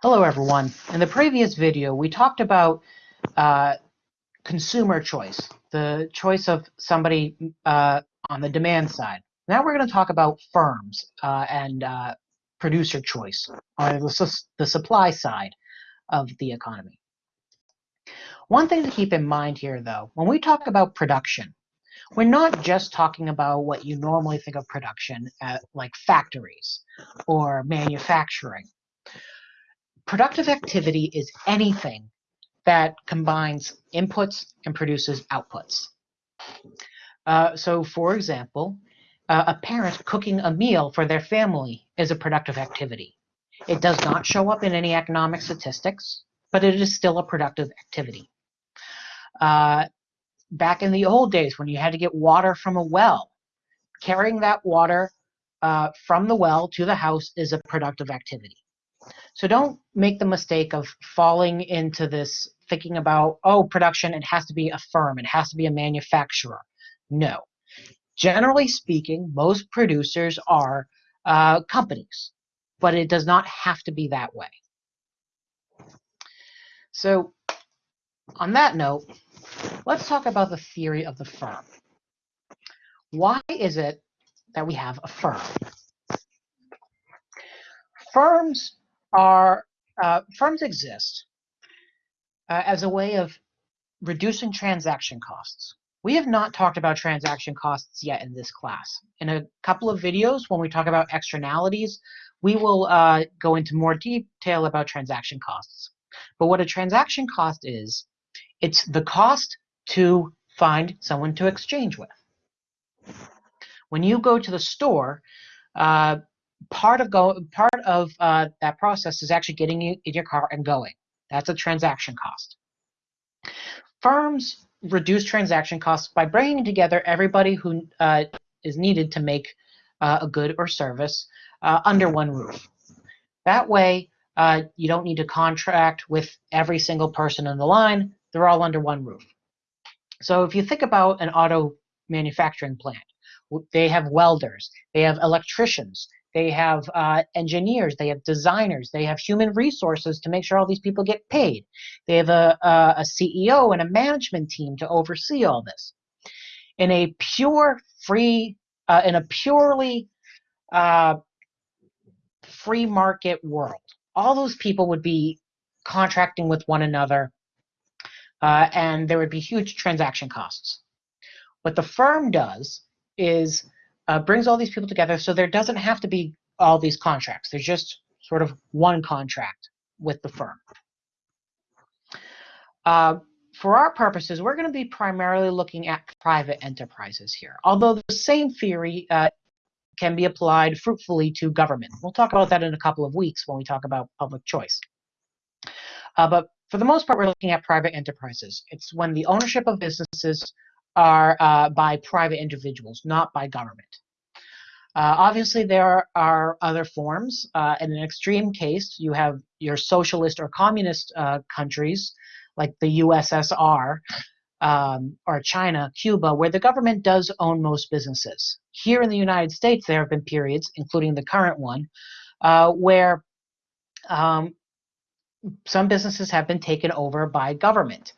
Hello everyone. In the previous video, we talked about uh, consumer choice, the choice of somebody uh, on the demand side. Now we're going to talk about firms uh, and uh, producer choice, or the, the supply side of the economy. One thing to keep in mind here, though, when we talk about production, we're not just talking about what you normally think of production at, like factories or manufacturing. Productive activity is anything that combines inputs and produces outputs. Uh, so, for example, uh, a parent cooking a meal for their family is a productive activity. It does not show up in any economic statistics, but it is still a productive activity. Uh, back in the old days when you had to get water from a well, carrying that water uh, from the well to the house is a productive activity. So don't make the mistake of falling into this thinking about, oh, production, it has to be a firm, it has to be a manufacturer. No. Generally speaking, most producers are uh, companies, but it does not have to be that way. So on that note, let's talk about the theory of the firm. Why is it that we have a firm? Firms are uh, firms exist uh, as a way of reducing transaction costs. We have not talked about transaction costs yet in this class. In a couple of videos, when we talk about externalities, we will uh, go into more detail about transaction costs. But what a transaction cost is, it's the cost to find someone to exchange with. When you go to the store, uh, part of go part of uh, that process is actually getting you in your car and going. That's a transaction cost. Firms reduce transaction costs by bringing together everybody who uh, is needed to make uh, a good or service uh, under one roof. That way, uh, you don't need to contract with every single person in the line. They're all under one roof. So if you think about an auto manufacturing plant, they have welders, they have electricians, they have uh, engineers, they have designers, they have human resources to make sure all these people get paid. They have a, a, a CEO and a management team to oversee all this. In a pure free, uh, in a purely uh, free market world, all those people would be contracting with one another uh, and there would be huge transaction costs. What the firm does is uh, brings all these people together so there doesn't have to be all these contracts. There's just sort of one contract with the firm. Uh, for our purposes, we're going to be primarily looking at private enterprises here, although the same theory uh, can be applied fruitfully to government. We'll talk about that in a couple of weeks when we talk about public choice. Uh, but for the most part, we're looking at private enterprises. It's when the ownership of businesses are uh, by private individuals, not by government. Uh, obviously, there are other forms. Uh, in an extreme case, you have your socialist or communist uh, countries, like the USSR um, or China, Cuba, where the government does own most businesses. Here in the United States, there have been periods, including the current one, uh, where um, some businesses have been taken over by government,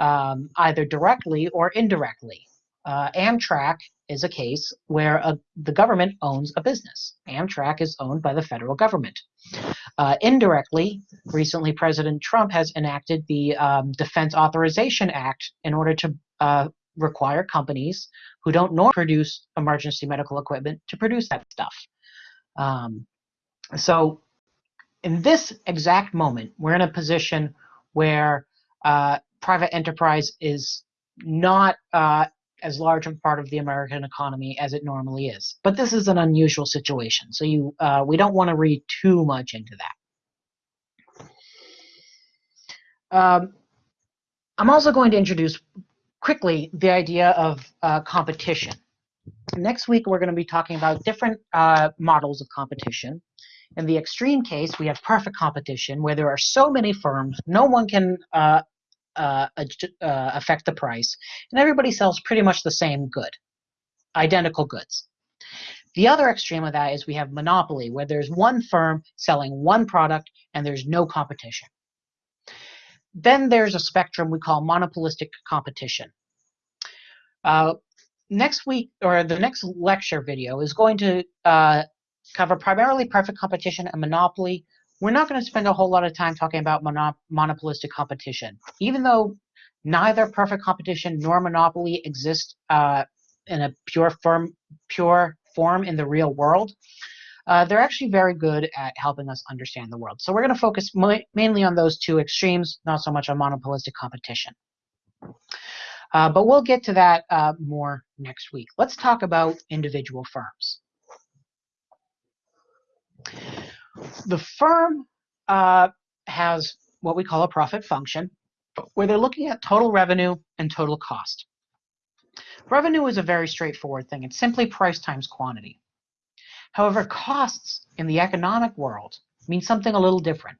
um, either directly or indirectly. Uh, Amtrak is a case where a, the government owns a business. Amtrak is owned by the federal government. Uh, indirectly, recently President Trump has enacted the um, Defense Authorization Act in order to uh, require companies who don't normally produce emergency medical equipment to produce that stuff. Um, so in this exact moment, we're in a position where uh, private enterprise is not uh, as large a part of the American economy as it normally is. But this is an unusual situation, so you uh, we don't want to read too much into that. Um, I'm also going to introduce quickly the idea of uh, competition. Next week, we're going to be talking about different uh, models of competition. In the extreme case, we have perfect competition where there are so many firms, no one can uh, uh, affect the price, and everybody sells pretty much the same good, identical goods. The other extreme of that is we have monopoly, where there's one firm selling one product and there's no competition. Then there's a spectrum we call monopolistic competition. Uh, next week, or the next lecture video, is going to uh, cover primarily perfect competition and monopoly. We're not going to spend a whole lot of time talking about monop monopolistic competition, even though neither perfect competition nor monopoly exist uh, in a pure form, pure form in the real world. Uh, they're actually very good at helping us understand the world. So we're going to focus mainly on those two extremes, not so much on monopolistic competition. Uh, but we'll get to that uh, more next week. Let's talk about individual firms. The firm uh, has what we call a profit function, where they're looking at total revenue and total cost. Revenue is a very straightforward thing. It's simply price times quantity. However, costs in the economic world mean something a little different.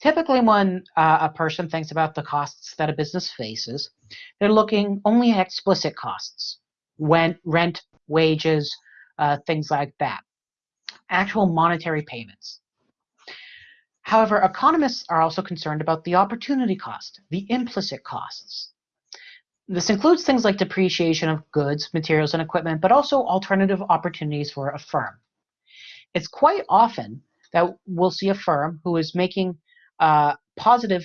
Typically, when uh, a person thinks about the costs that a business faces, they're looking only at explicit costs, rent, wages, uh, things like that, actual monetary payments. However, economists are also concerned about the opportunity cost, the implicit costs. This includes things like depreciation of goods, materials, and equipment, but also alternative opportunities for a firm. It's quite often that we'll see a firm who is making uh, positive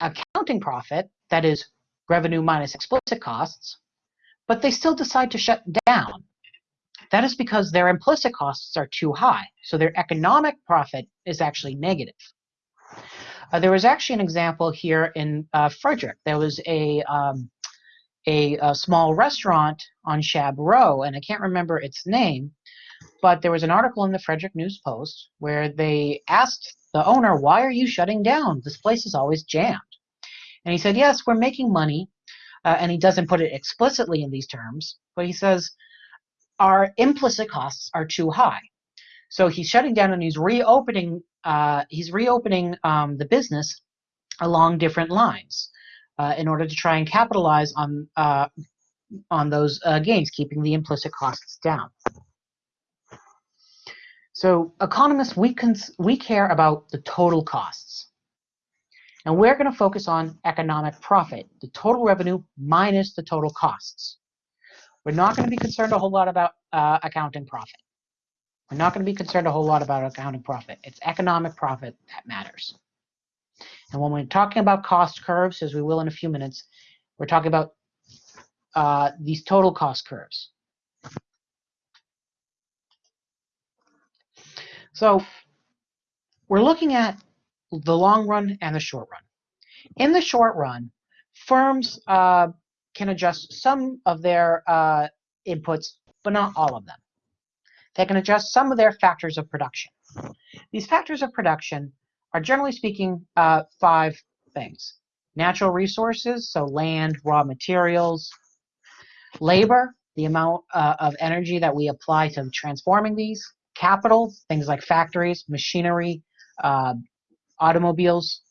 accounting profit, that is revenue minus explicit costs, but they still decide to shut down. That is because their implicit costs are too high, so their economic profit is actually negative. Uh, there was actually an example here in uh, Frederick. There was a, um, a, a small restaurant on Shab Row, and I can't remember its name, but there was an article in the Frederick News Post where they asked the owner, Why are you shutting down? This place is always jammed. And he said, Yes, we're making money. Uh, and he doesn't put it explicitly in these terms, but he says, Our implicit costs are too high. So he's shutting down and he's reopening. Uh, he's reopening um, the business along different lines uh, in order to try and capitalize on uh, on those uh, gains, keeping the implicit costs down. So economists, we, we care about the total costs. And we're going to focus on economic profit, the total revenue minus the total costs. We're not going to be concerned a whole lot about uh, accounting profit. We're not going to be concerned a whole lot about accounting profit. It's economic profit that matters. And when we're talking about cost curves, as we will in a few minutes, we're talking about uh, these total cost curves. So we're looking at the long run and the short run. In the short run, firms uh, can adjust some of their uh, inputs, but not all of them. They can adjust some of their factors of production. These factors of production are generally speaking uh, five things. Natural resources, so land, raw materials, labor, the amount uh, of energy that we apply to transforming these, capital, things like factories, machinery, uh, automobiles,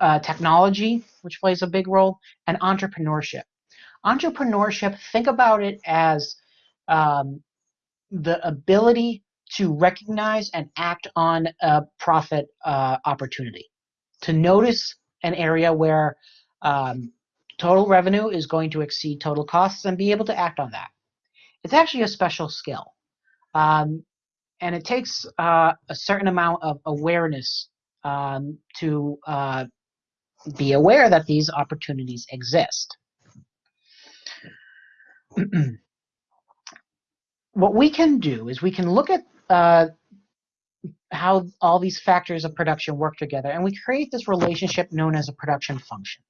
uh, technology, which plays a big role, and entrepreneurship. Entrepreneurship, think about it as um, the ability to recognize and act on a profit uh, opportunity, to notice an area where um, total revenue is going to exceed total costs and be able to act on that. It's actually a special skill. Um, and it takes uh, a certain amount of awareness um, to uh, be aware that these opportunities exist. what we can do is we can look at uh, how all these factors of production work together, and we create this relationship known as a production function,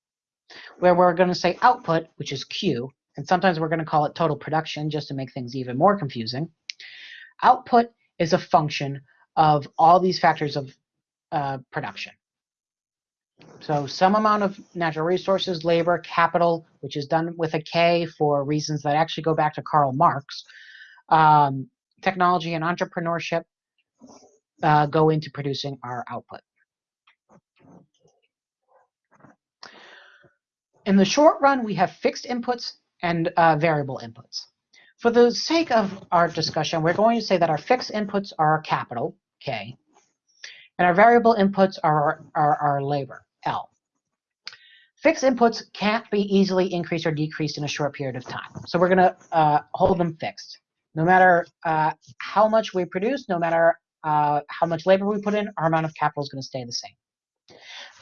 where we're going to say output, which is Q, and sometimes we're going to call it total production just to make things even more confusing, Output is a function of all these factors of uh, production. So some amount of natural resources, labor, capital, which is done with a K for reasons that actually go back to Karl Marx, um, technology and entrepreneurship uh, go into producing our output. In the short run, we have fixed inputs and uh, variable inputs. For the sake of our discussion, we're going to say that our fixed inputs are our capital, K, and our variable inputs are our, our labor, L. Fixed inputs can't be easily increased or decreased in a short period of time. So we're going to uh, hold them fixed. No matter uh, how much we produce, no matter uh, how much labor we put in, our amount of capital is going to stay the same.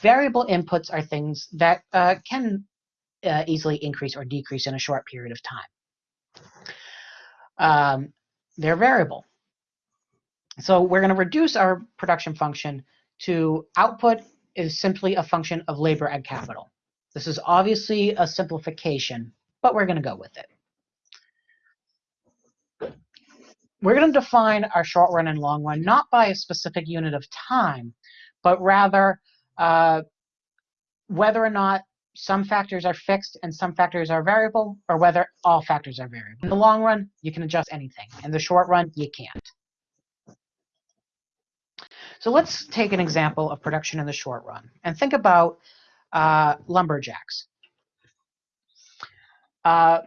Variable inputs are things that uh, can uh, easily increase or decrease in a short period of time. Um, they're variable. So we're going to reduce our production function to output is simply a function of labor and capital. This is obviously a simplification, but we're going to go with it. We're going to define our short run and long run not by a specific unit of time, but rather uh, whether or not some factors are fixed and some factors are variable, or whether all factors are variable. In the long run, you can adjust anything. In the short run, you can't. So let's take an example of production in the short run and think about uh, lumberjacks. Uh,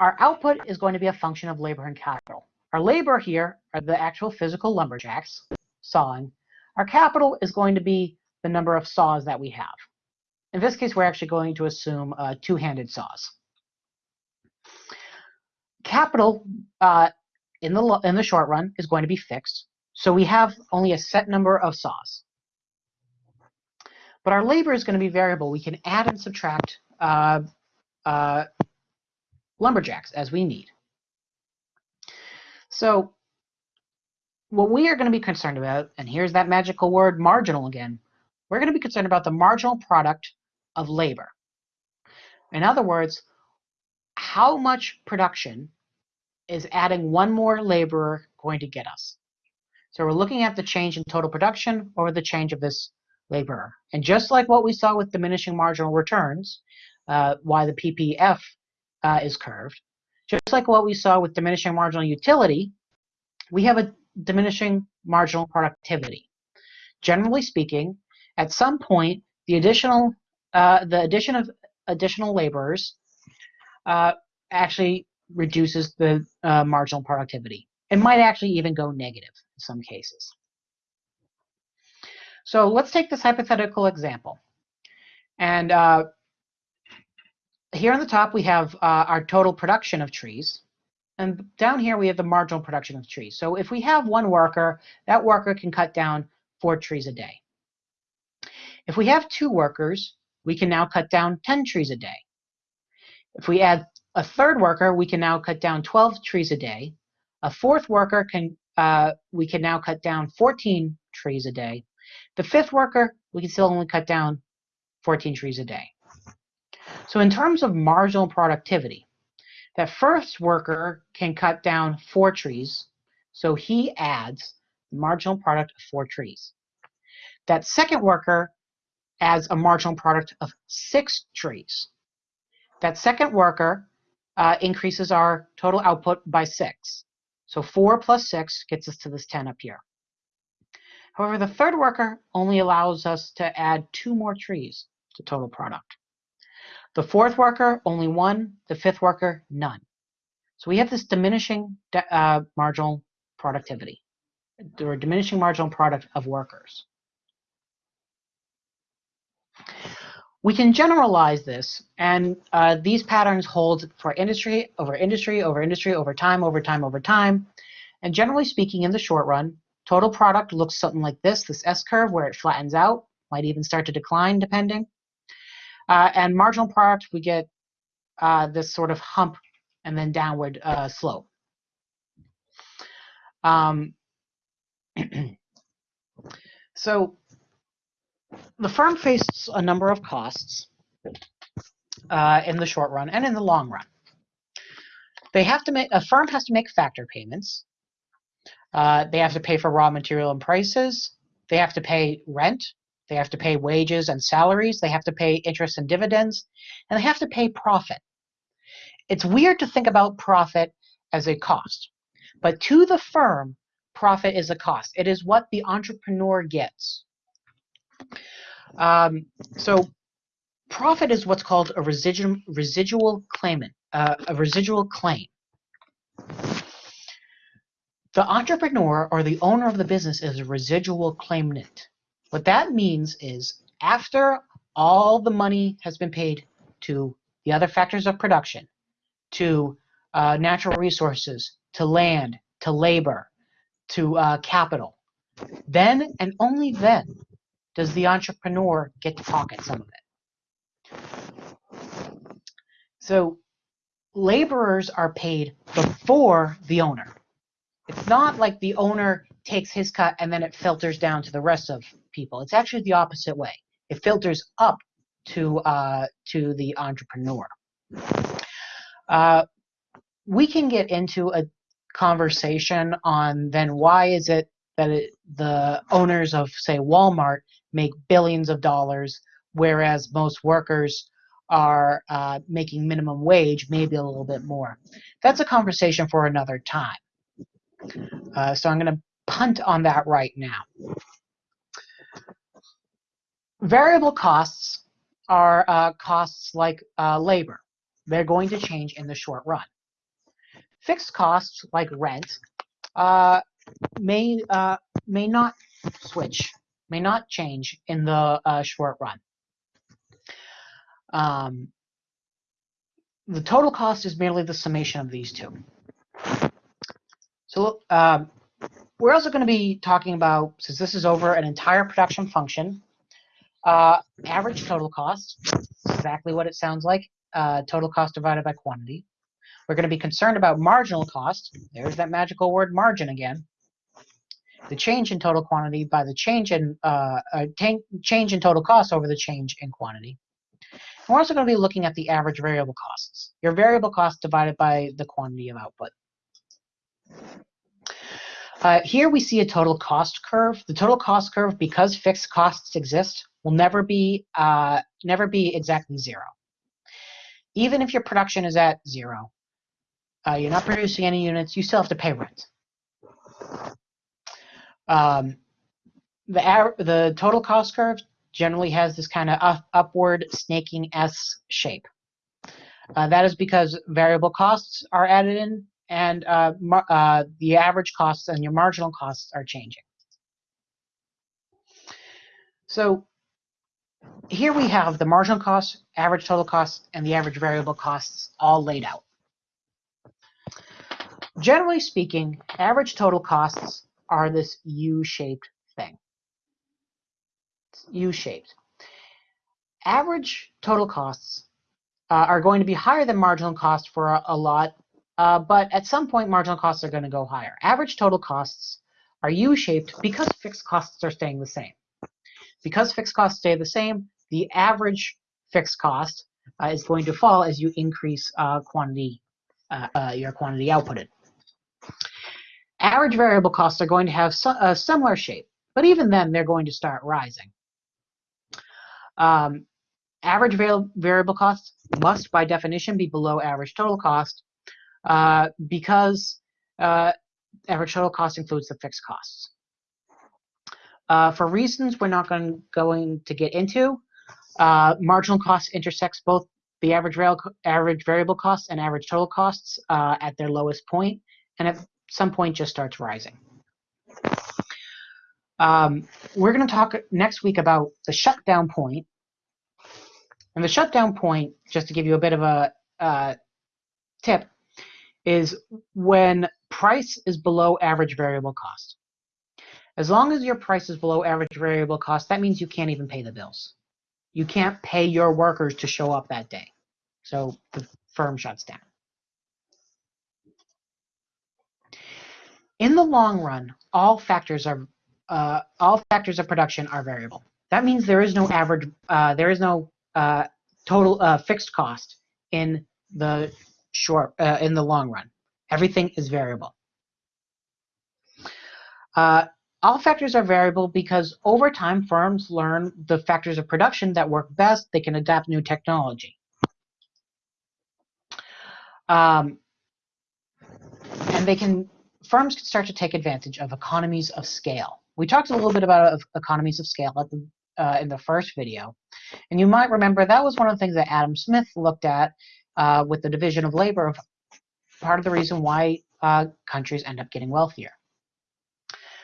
our output is going to be a function of labor and capital. Our labor here are the actual physical lumberjacks sawing. Our capital is going to be the number of saws that we have. In this case, we're actually going to assume uh, two-handed saws. Capital uh, in the in the short run is going to be fixed, so we have only a set number of saws. But our labor is going to be variable. We can add and subtract uh, uh, lumberjacks as we need. So what we are going to be concerned about, and here's that magical word marginal again, we're going to be concerned about the marginal product of labor. In other words, how much production is adding one more laborer going to get us? So we're looking at the change in total production over the change of this laborer. And just like what we saw with diminishing marginal returns, uh, why the PPF uh, is curved, just like what we saw with diminishing marginal utility, we have a diminishing marginal productivity. Generally speaking, at some point, the additional uh, the addition of additional laborers uh, actually reduces the uh, marginal productivity. It might actually even go negative in some cases. So let's take this hypothetical example. And uh, here on the top, we have uh, our total production of trees. And down here, we have the marginal production of trees. So if we have one worker, that worker can cut down four trees a day. If we have two workers, we can now cut down 10 trees a day. If we add a third worker, we can now cut down 12 trees a day. A fourth worker can uh, we can now cut down 14 trees a day. The fifth worker, we can still only cut down 14 trees a day. So in terms of marginal productivity, that first worker can cut down four trees, so he adds the marginal product of four trees. That second worker adds a marginal product of six trees. That second worker uh, increases our total output by six. So four plus six gets us to this 10 up here. However, the third worker only allows us to add two more trees to total product. The fourth worker, only one. The fifth worker, none. So we have this diminishing uh, marginal productivity, or diminishing marginal product of workers. We can generalize this, and uh, these patterns hold for industry over industry over industry over time over time over time. And generally speaking, in the short run, total product looks something like this, this S-curve where it flattens out, might even start to decline depending. Uh, and marginal product, we get uh, this sort of hump and then downward uh, slope. Um, so the firm faces a number of costs uh, in the short run and in the long run. They have to make a firm has to make factor payments. Uh, they have to pay for raw material and prices. They have to pay rent. They have to pay wages and salaries. They have to pay interest and dividends, and they have to pay profit. It's weird to think about profit as a cost, but to the firm, profit is a cost. It is what the entrepreneur gets. Um, so profit is what's called a residual residual claimant, uh, a residual claim. The entrepreneur or the owner of the business is a residual claimant. What that means is after all the money has been paid to the other factors of production, to uh, natural resources, to land, to labor, to uh, capital, then and only then does the entrepreneur get to pocket some of it. So laborers are paid before the owner. It's not like the owner takes his cut and then it filters down to the rest of people. It's actually the opposite way. It filters up to uh, to the entrepreneur. Uh, we can get into a conversation on then why is it that it, the owners of say Walmart make billions of dollars, whereas most workers are uh, making minimum wage, maybe a little bit more. That's a conversation for another time. Uh, so I'm going to punt on that right now. Variable costs are uh, costs like uh, labor. They're going to change in the short run. Fixed costs like rent uh, may uh, may not switch, may not change in the uh, short run. Um, the total cost is merely the summation of these two. So um, we're also going to be talking about, since this is over an entire production function, uh, average total cost, exactly what it sounds like, uh, total cost divided by quantity. We're going to be concerned about marginal cost. There's that magical word margin again. The change in total quantity by the change in uh, uh, change in total cost over the change in quantity. We're also going to be looking at the average variable costs. Your variable cost divided by the quantity of output. Uh, here we see a total cost curve. The total cost curve, because fixed costs exist, will never be uh, never be exactly zero. Even if your production is at zero, uh, you're not producing any units, you still have to pay rent. Um, the the total cost curve generally has this kind of up, upward snaking S shape. Uh, that is because variable costs are added in and uh, uh, the average costs and your marginal costs are changing. So here we have the marginal costs, average total costs, and the average variable costs all laid out. Generally speaking, average total costs are this U-shaped thing. U-shaped. Average total costs uh, are going to be higher than marginal cost for a, a lot uh, but at some point, marginal costs are going to go higher. Average total costs are U-shaped because fixed costs are staying the same. Because fixed costs stay the same, the average fixed cost uh, is going to fall as you increase uh, quantity, uh, uh, your quantity outputted. Average variable costs are going to have a similar shape, but even then, they're going to start rising. Um, average variable costs must, by definition, be below average total cost, uh, because uh, average total cost includes the fixed costs. Uh, for reasons we're not going, going to get into, uh, marginal cost intersects both the average, average variable costs and average total costs uh, at their lowest point, and at some point just starts rising. Um, we're going to talk next week about the shutdown point. And the shutdown point, just to give you a bit of a uh, tip, is when price is below average variable cost. As long as your price is below average variable cost, that means you can't even pay the bills. You can't pay your workers to show up that day. So the firm shuts down. In the long run, all factors are uh, all factors of production are variable. That means there is no average, uh, there is no uh, total uh, fixed cost in the short uh, in the long run. Everything is variable. Uh, all factors are variable because over time firms learn the factors of production that work best. They can adapt new technology. Um, and they can firms can start to take advantage of economies of scale. We talked a little bit about economies of scale at the, uh, in the first video. And you might remember that was one of the things that Adam Smith looked at uh, with the division of labor of part of the reason why uh, countries end up getting wealthier.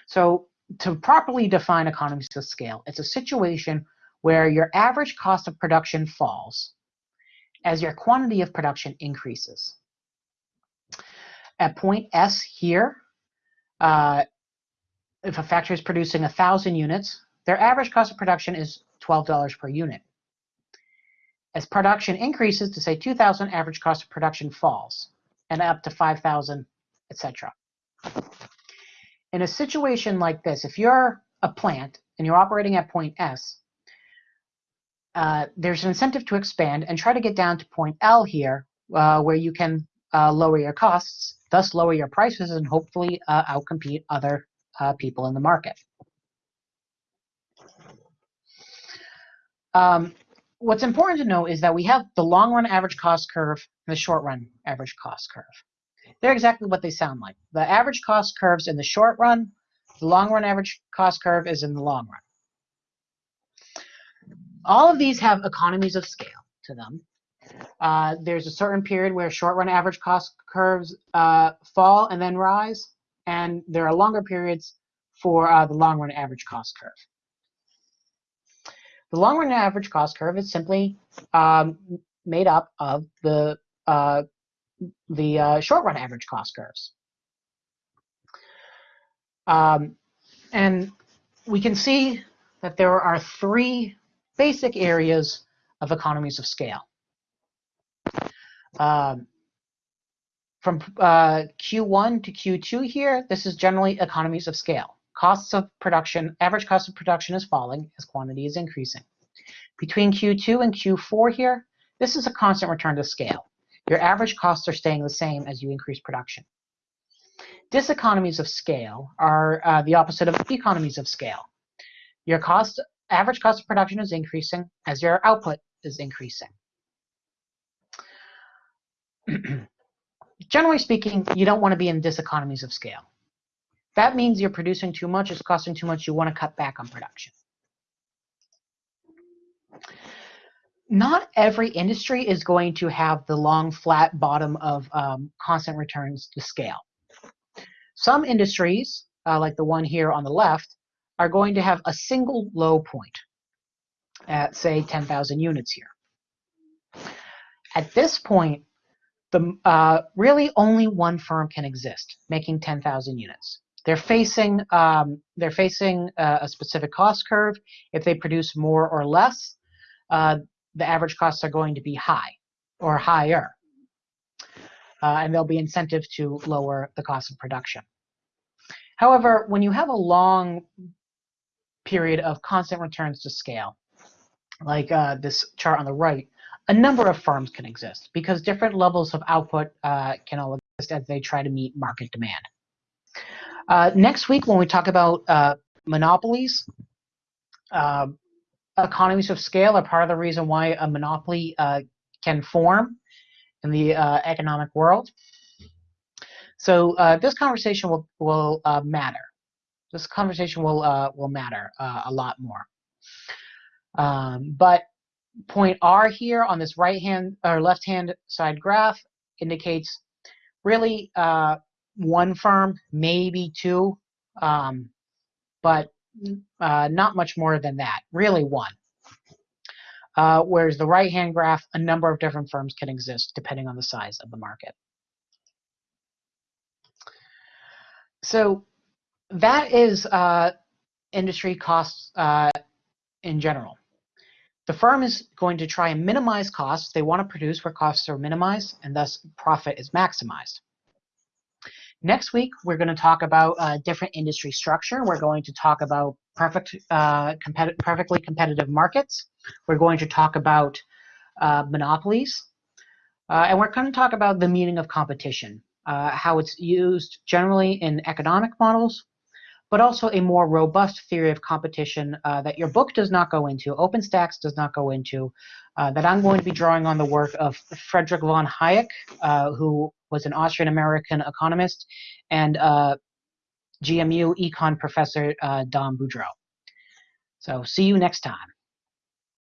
So to properly define economies of scale, it's a situation where your average cost of production falls as your quantity of production increases. At point S here, uh, if a factory is producing 1,000 units, their average cost of production is $12 per unit. As production increases to say 2,000, average cost of production falls and up to 5,000, etc. In a situation like this, if you're a plant and you're operating at point S, uh, there's an incentive to expand and try to get down to point L here, uh, where you can uh, lower your costs, thus lower your prices, and hopefully uh, outcompete other uh, people in the market. Um, what's important to know is that we have the long run average cost curve and the short run average cost curve. They're exactly what they sound like. The average cost curves in the short run, the long run average cost curve is in the long run. All of these have economies of scale to them. Uh, there's a certain period where short run average cost curves uh, fall and then rise, and there are longer periods for uh, the long run average cost curve. The long run average cost curve is simply um, made up of the uh, the uh, short run average cost curves. Um, and we can see that there are three basic areas of economies of scale. Um, from uh, Q1 to Q2 here, this is generally economies of scale. Costs of production, average cost of production is falling as quantity is increasing. Between Q2 and Q4 here, this is a constant return to scale. Your average costs are staying the same as you increase production. Diseconomies of scale are uh, the opposite of economies of scale. Your cost, average cost of production is increasing as your output is increasing. Generally speaking, you don't want to be in diseconomies of scale. That means you're producing too much, it's costing too much, you want to cut back on production. Not every industry is going to have the long flat bottom of um, constant returns to scale. Some industries, uh, like the one here on the left, are going to have a single low point at say 10,000 units here. At this point, the uh, really only one firm can exist, making 10,000 units. They're facing um, they're facing uh, a specific cost curve. If they produce more or less, uh, the average costs are going to be high or higher, uh, and there'll be incentive to lower the cost of production. However, when you have a long period of constant returns to scale, like uh, this chart on the right, a number of firms can exist because different levels of output uh, can all exist as they try to meet market demand. Uh, next week, when we talk about uh, monopolies, uh, economies of scale are part of the reason why a monopoly uh, can form in the uh, economic world. So this conversation will will matter. This conversation will will matter a lot more. Um, but point R here on this right hand or left hand side graph indicates really uh, one firm, maybe two, um, but uh, not much more than that, really one. Uh, whereas the right hand graph, a number of different firms can exist depending on the size of the market. So that is uh, industry costs uh, in general. The firm is going to try and minimize costs. They want to produce where costs are minimized and thus profit is maximized. Next week, we're going to talk about a different industry structure. We're going to talk about perfect, uh, perfectly competitive markets. We're going to talk about uh, monopolies. Uh, and we're going to talk about the meaning of competition, uh, how it's used generally in economic models, but also a more robust theory of competition uh, that your book does not go into, OpenStax does not go into, uh, that I'm going to be drawing on the work of Frederick von Hayek, uh, who was an Austrian-American economist, and uh, GMU econ professor uh, Don Boudreaux. So see you next time.